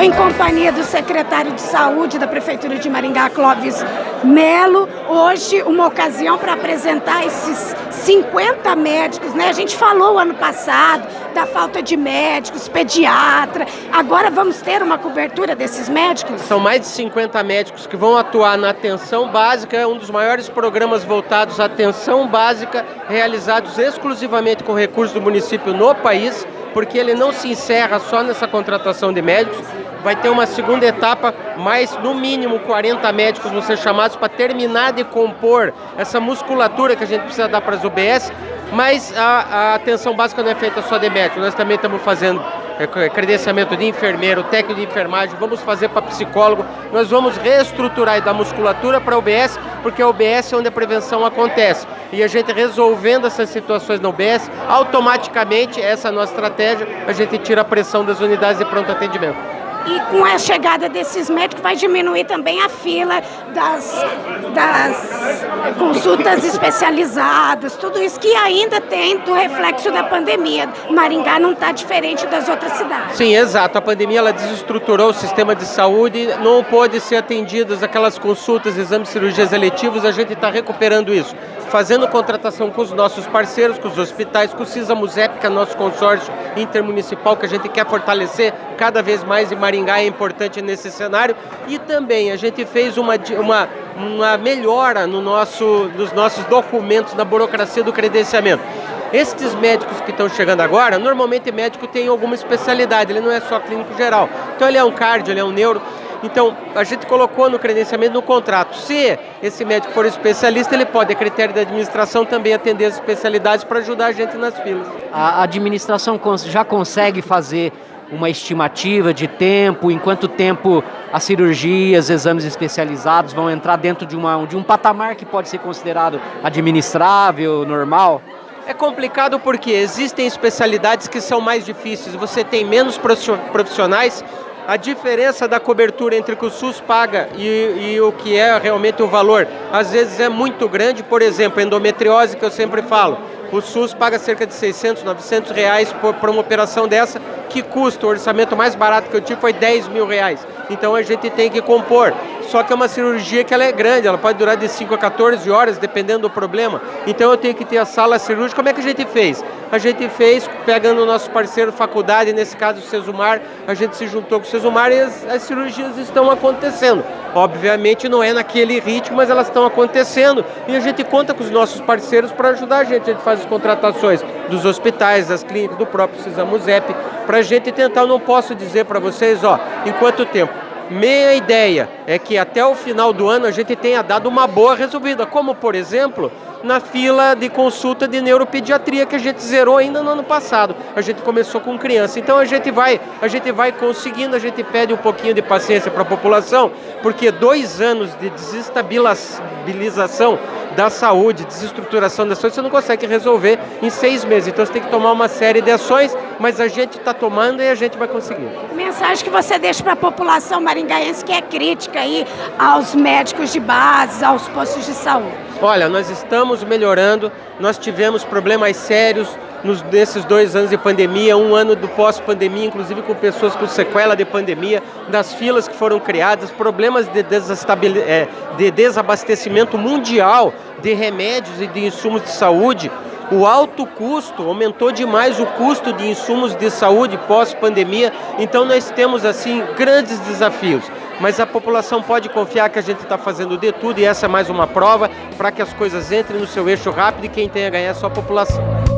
Estou em companhia do secretário de Saúde da Prefeitura de Maringá, Clóvis Melo. Hoje, uma ocasião para apresentar esses 50 médicos, né? A gente falou ano passado da falta de médicos, pediatra. Agora vamos ter uma cobertura desses médicos? São mais de 50 médicos que vão atuar na atenção básica, é um dos maiores programas voltados à atenção básica, realizados exclusivamente com recursos do município no país porque ele não se encerra só nessa contratação de médicos, vai ter uma segunda etapa, mais no mínimo 40 médicos vão ser chamados para terminar de compor essa musculatura que a gente precisa dar para as UBS, mas a, a atenção básica não é feita só de médico, nós também estamos fazendo é, credenciamento de enfermeiro, técnico de enfermagem, vamos fazer para psicólogo, nós vamos reestruturar da musculatura para a UBS, porque a UBS é onde a prevenção acontece. E a gente resolvendo essas situações na UBS, automaticamente, essa é a nossa estratégia, a gente tira a pressão das unidades de pronto atendimento. E com a chegada desses médicos vai diminuir também a fila das, das consultas especializadas, tudo isso que ainda tem do reflexo da pandemia. Maringá não está diferente das outras cidades. Sim, exato. A pandemia ela desestruturou o sistema de saúde, não pôde ser atendidas aquelas consultas, exames, cirurgias eletivos, a gente está recuperando isso fazendo contratação com os nossos parceiros, com os hospitais, com o CISA-MUSEP, que é nosso consórcio intermunicipal, que a gente quer fortalecer cada vez mais e Maringá é importante nesse cenário. E também a gente fez uma, uma, uma melhora no nosso, nos nossos documentos, na burocracia do credenciamento. Estes médicos que estão chegando agora, normalmente médico tem alguma especialidade, ele não é só clínico geral. Então ele é um cardio, ele é um neuro. Então, a gente colocou no credenciamento no contrato, se esse médico for especialista, ele pode, a critério da administração, também atender as especialidades para ajudar a gente nas filas. A administração já consegue fazer uma estimativa de tempo, em quanto tempo as cirurgias, exames especializados vão entrar dentro de, uma, de um patamar que pode ser considerado administrável, normal? É complicado porque existem especialidades que são mais difíceis, você tem menos profissionais a diferença da cobertura entre o que o SUS paga e, e, o que é realmente o valor, às vezes é muito grande, por exemplo, endometriose, que eu sempre falo, o SUS paga cerca de 600, 900 reais por, por uma operação dessa, que custa, o orçamento mais barato que eu tive foi 10 mil reais. Então a gente tem que compor. Só que é uma cirurgia que ela é grande, ela pode durar de 5 a 14 horas, dependendo do problema. Então eu tenho que ter a sala cirúrgica. Como é que a gente fez? A gente fez pegando o nosso parceiro faculdade, nesse caso o Cesumar, a gente se juntou com o Cesumar e as, as cirurgias estão acontecendo. Obviamente não é naquele ritmo, mas elas estão acontecendo. E a gente conta com os nossos parceiros para ajudar a gente. A gente faz as contratações dos hospitais, das clínicas, do próprio Cisamuzep, para a gente tentar, eu não posso dizer para vocês, ó, em quanto tempo. Minha ideia é que até o final do ano a gente tenha dado uma boa resolvida, como por exemplo, na fila de consulta de neuropediatria que a gente zerou ainda no ano passado. A gente começou com criança. Então a gente vai, a gente vai conseguindo, a gente pede um pouquinho de paciência para a população, porque dois anos de desestabilização da saúde, desestruturação da saúde, você não consegue resolver em seis meses. Então você tem que tomar uma série de ações, mas a gente está tomando e a gente vai conseguir. Mensagem que você deixa para a população maringaense que é crítica aí aos médicos de base, aos postos de saúde. Olha, nós estamos melhorando, nós tivemos problemas sérios nos, nesses dois anos de pandemia, um ano do pós-pandemia, inclusive com pessoas com sequela de pandemia, das filas que foram criadas, problemas de, é, de desabastecimento mundial de remédios e de insumos de saúde, o alto custo, aumentou demais o custo de insumos de saúde pós-pandemia, então nós temos assim grandes desafios. Mas a população pode confiar que a gente está fazendo de tudo e essa é mais uma prova para que as coisas entrem no seu eixo rápido e quem tem a ganhar é a população.